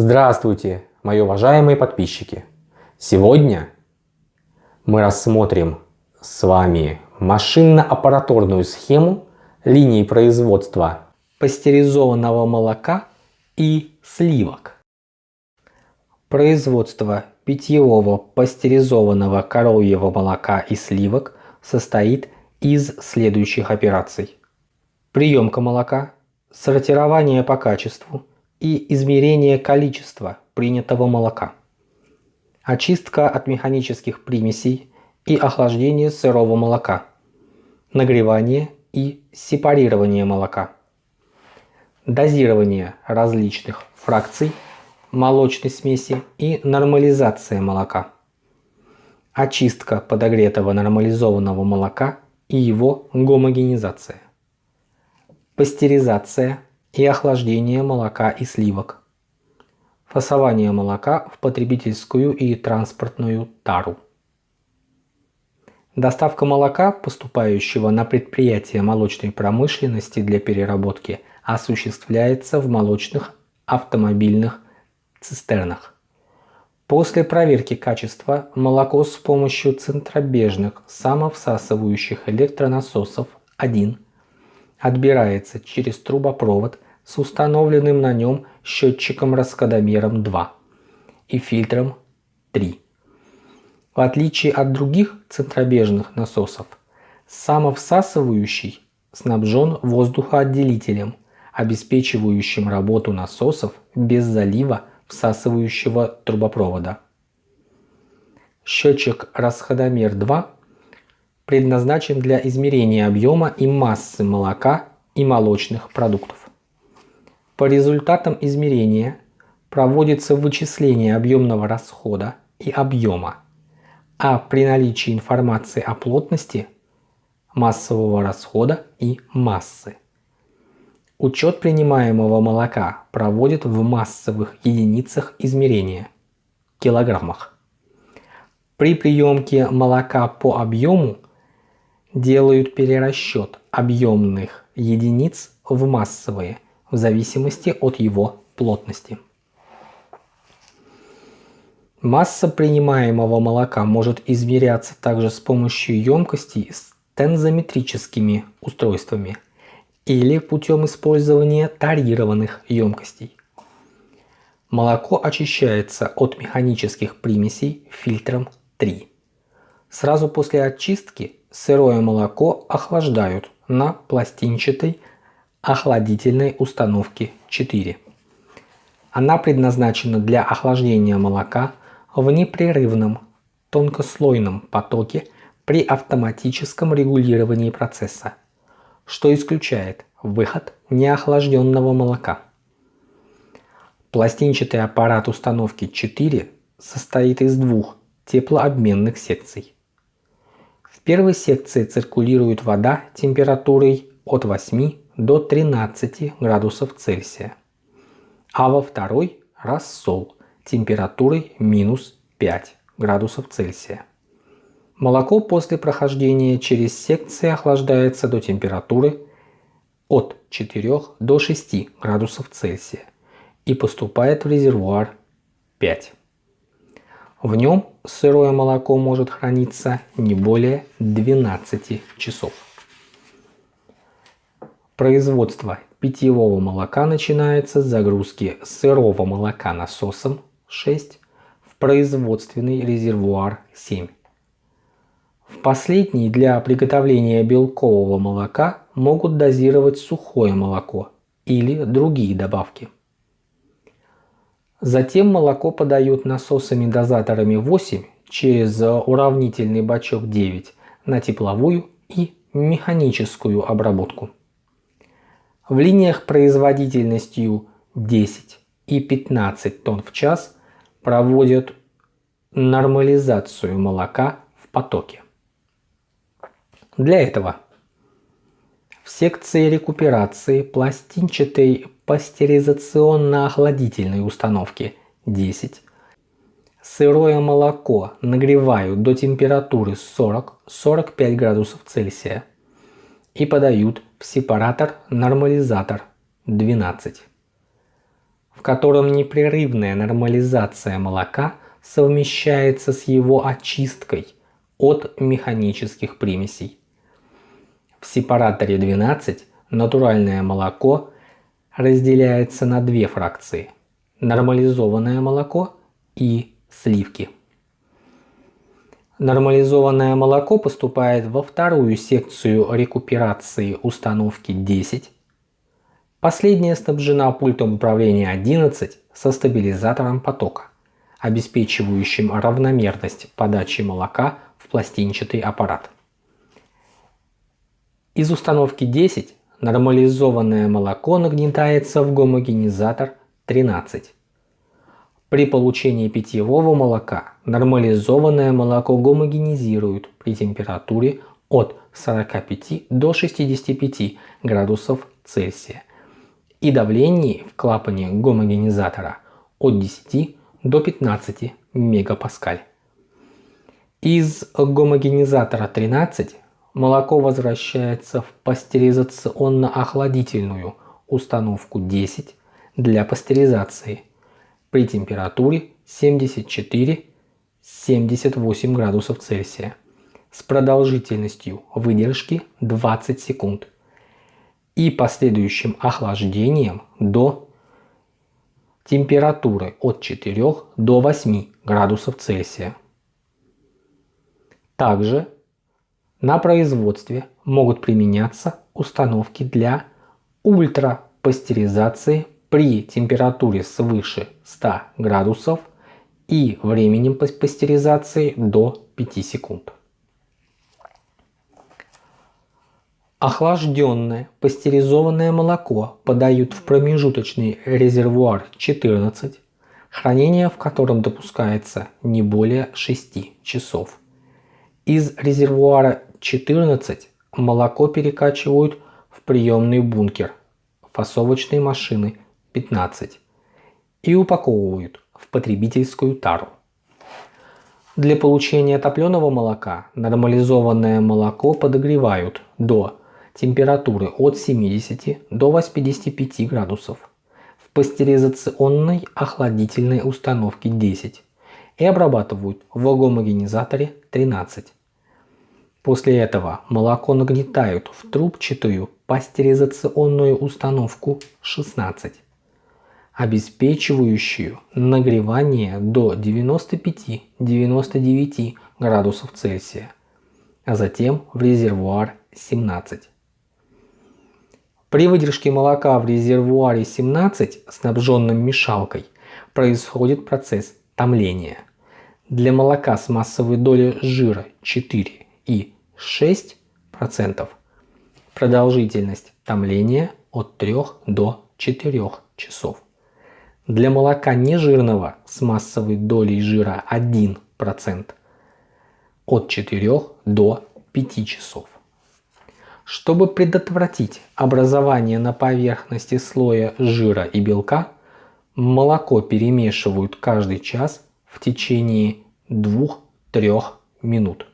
Здравствуйте, мои уважаемые подписчики! Сегодня мы рассмотрим с вами машинно-аппаратурную схему линии производства пастеризованного молока и сливок. Производство питьевого пастеризованного коровьего молока и сливок состоит из следующих операций. Приемка молока, сортирование по качеству и измерение количества принятого молока. Очистка от механических примесей и охлаждение сырого молока. Нагревание и сепарирование молока. Дозирование различных фракций молочной смеси и нормализация молока. Очистка подогретого нормализованного молока и его гомогенизация. Пастеризация и охлаждение молока и сливок. Фасование молока в потребительскую и транспортную тару. Доставка молока, поступающего на предприятие молочной промышленности для переработки, осуществляется в молочных автомобильных цистернах. После проверки качества молоко с помощью центробежных самовсасывающих электронасосов 1 отбирается через трубопровод с установленным на нем счетчиком-расходомером 2 и фильтром 3. В отличие от других центробежных насосов, самовсасывающий снабжен воздухоотделителем, обеспечивающим работу насосов без залива всасывающего трубопровода. Счетчик расходомер 2 предназначен для измерения объема и массы молока и молочных продуктов. По результатам измерения проводится вычисление объемного расхода и объема, а при наличии информации о плотности массового расхода и массы. Учет принимаемого молока проводят в массовых единицах измерения – килограммах. При приемке молока по объему делают перерасчет объемных единиц в массовые в зависимости от его плотности. Масса принимаемого молока может измеряться также с помощью емкостей с тензометрическими устройствами или путем использования тарированных емкостей. Молоко очищается от механических примесей фильтром 3. Сразу после очистки сырое молоко охлаждают на пластинчатой охладительной установке 4. Она предназначена для охлаждения молока в непрерывном тонкослойном потоке при автоматическом регулировании процесса, что исключает выход неохлажденного молока. Пластинчатый аппарат установки 4 состоит из двух теплообменных секций первой секции циркулирует вода температурой от 8 до 13 градусов Цельсия, а во второй – рассол температурой минус 5 градусов Цельсия. Молоко после прохождения через секции охлаждается до температуры от 4 до 6 градусов Цельсия и поступает в резервуар 5. В нем сырое молоко может храниться не более 12 часов. Производство питьевого молока начинается с загрузки сырого молока насосом 6 в производственный резервуар 7. В последний для приготовления белкового молока могут дозировать сухое молоко или другие добавки – Затем молоко подают насосами-дозаторами 8 через уравнительный бачок 9 на тепловую и механическую обработку. В линиях производительностью 10 и 15 тонн в час проводят нормализацию молока в потоке. Для этого в секции рекуперации пластинчатой пастеризационно-охладительной установки 10. Сырое молоко нагревают до температуры 40-45 градусов Цельсия и подают в сепаратор-нормализатор 12. в котором непрерывная нормализация молока совмещается с его очисткой от механических примесей. В сепараторе 12 натуральное молоко разделяется на две фракции – нормализованное молоко и сливки. Нормализованное молоко поступает во вторую секцию рекуперации установки 10. Последняя снабжена пультом управления 11 со стабилизатором потока, обеспечивающим равномерность подачи молока в пластинчатый аппарат. Из установки 10 Нормализованное молоко нагнетается в гомогенизатор 13. При получении питьевого молока нормализованное молоко гомогенизируют при температуре от 45 до 65 градусов Цельсия и давлении в клапане гомогенизатора от 10 до 15 мегапаскаль. Из гомогенизатора 13 молоко возвращается в пастеризационно-охладительную установку 10 для пастеризации при температуре 74-78 градусов Цельсия с продолжительностью выдержки 20 секунд и последующим охлаждением до температуры от 4 до 8 градусов Цельсия. Также на производстве могут применяться установки для ультрапастеризации при температуре свыше 100 градусов и временем пастеризации до 5 секунд. Охлажденное пастеризованное молоко подают в промежуточный резервуар 14, хранение в котором допускается не более 6 часов. Из резервуара 14 молоко перекачивают в приемный бункер фасовочной машины 15 и упаковывают в потребительскую тару. Для получения топленого молока нормализованное молоко подогревают до температуры от 70 до 85 градусов в пастеризационной охладительной установке 10 и обрабатывают в гомогенизаторе 13. После этого молоко нагнетают в трубчатую пастеризационную установку 16, обеспечивающую нагревание до 95-99 градусов Цельсия, а затем в резервуар 17. При выдержке молока в резервуаре 17, снабженном мешалкой, происходит процесс томления. Для молока с массовой долей жира 4 и 6%. Продолжительность томления от 3 до 4 часов. Для молока нежирного с массовой долей жира 1% от 4 до 5 часов. Чтобы предотвратить образование на поверхности слоя жира и белка, молоко перемешивают каждый час в течение 2-3 минут.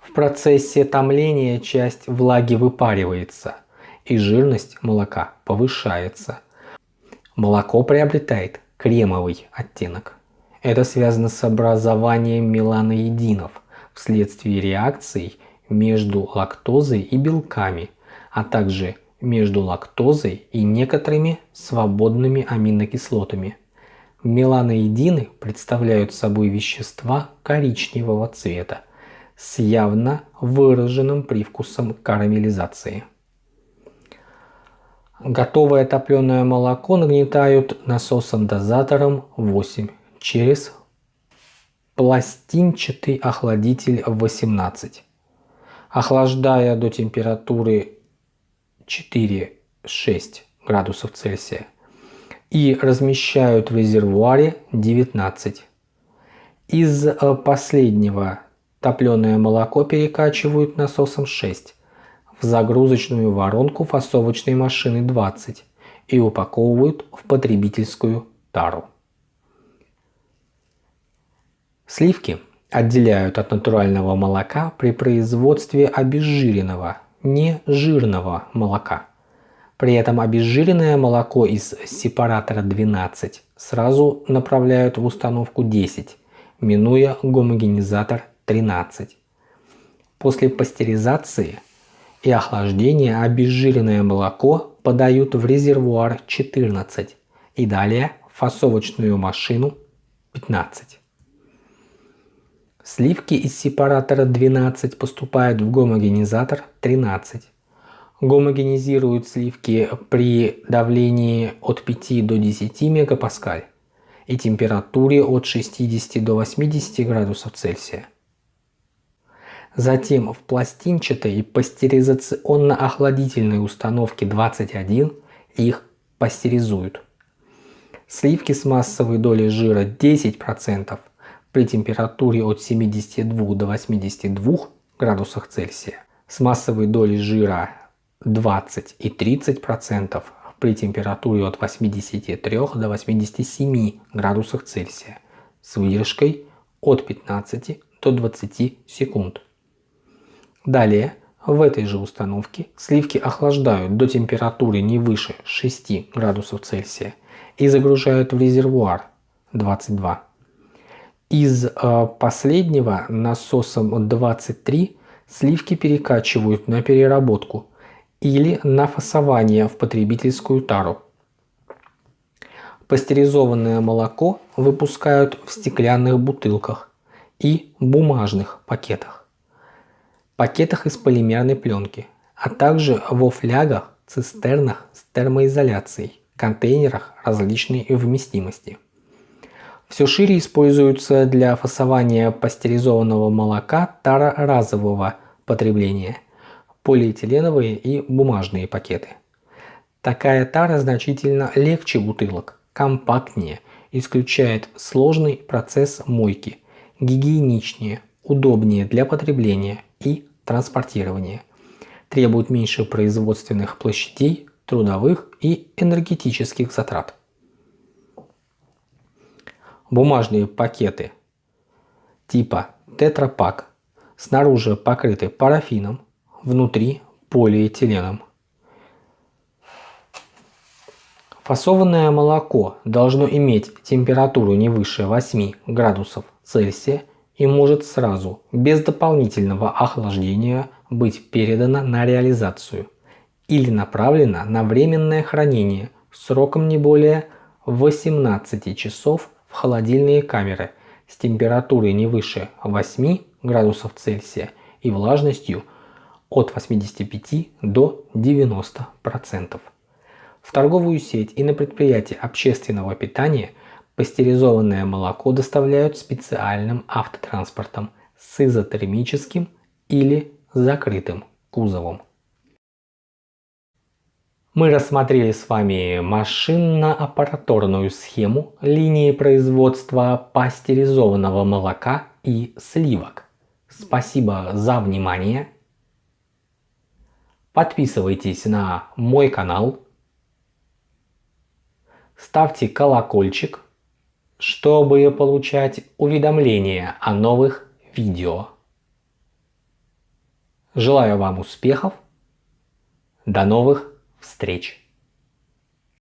В процессе томления часть влаги выпаривается, и жирность молока повышается. Молоко приобретает кремовый оттенок. Это связано с образованием меланоидинов вследствие реакций между лактозой и белками, а также между лактозой и некоторыми свободными аминокислотами. Меланоидины представляют собой вещества коричневого цвета, с явно выраженным привкусом карамелизации. Готовое топленое молоко нагнетают насосом-дозатором 8 через пластинчатый охладитель 18, охлаждая до температуры 4-6 градусов Цельсия. И размещают в резервуаре 19. Из э, последнего Топленое молоко перекачивают насосом 6 в загрузочную воронку фасовочной машины 20 и упаковывают в потребительскую тару. Сливки отделяют от натурального молока при производстве обезжиренного, нежирного молока. При этом обезжиренное молоко из сепаратора 12 сразу направляют в установку 10, минуя гомогенизатор 13. После пастеризации и охлаждения обезжиренное молоко подают в резервуар 14 и далее фасовочную машину 15. Сливки из сепаратора 12 поступают в гомогенизатор 13 гомогенизируют сливки при давлении от 5 до 10 мегапаскаль и температуре от 60 до 80 градусов Цельсия. Затем в пластинчатой пастеризационно-охладительной установке 21 их пастеризуют. Сливки с массовой долей жира 10% при температуре от 72 до 82 градусах Цельсия с массовой долей жира 20 и 30 процентов при температуре от 83 до 87 градусов Цельсия с выдержкой от 15 до 20 секунд. Далее в этой же установке сливки охлаждают до температуры не выше 6 градусов Цельсия и загружают в резервуар 22. Из э, последнего насосом 23 сливки перекачивают на переработку или на фасование в потребительскую тару. Пастеризованное молоко выпускают в стеклянных бутылках и бумажных пакетах, пакетах из полимерной пленки, а также во флягах, цистернах с термоизоляцией, контейнерах различной вместимости. Все шире используются для фасования пастеризованного молока тара разового потребления – полиэтиленовые и бумажные пакеты. Такая тара значительно легче бутылок, компактнее, исключает сложный процесс мойки, гигиеничнее, удобнее для потребления и транспортирования, требует меньше производственных площадей, трудовых и энергетических затрат. Бумажные пакеты типа тетрапак снаружи покрыты парафином, внутри полиэтиленом. Фасованное молоко должно иметь температуру не выше 8 градусов Цельсия и может сразу, без дополнительного охлаждения, быть передано на реализацию или направлено на временное хранение сроком не более 18 часов в холодильные камеры с температурой не выше 8 градусов Цельсия и влажностью от 85 до 90%. В торговую сеть и на предприятия общественного питания пастеризованное молоко доставляют специальным автотранспортом с изотермическим или закрытым кузовом. Мы рассмотрели с вами машинно-аппараторную схему линии производства пастеризованного молока и сливок. Спасибо за внимание Подписывайтесь на мой канал. Ставьте колокольчик, чтобы получать уведомления о новых видео. Желаю вам успехов. До новых встреч!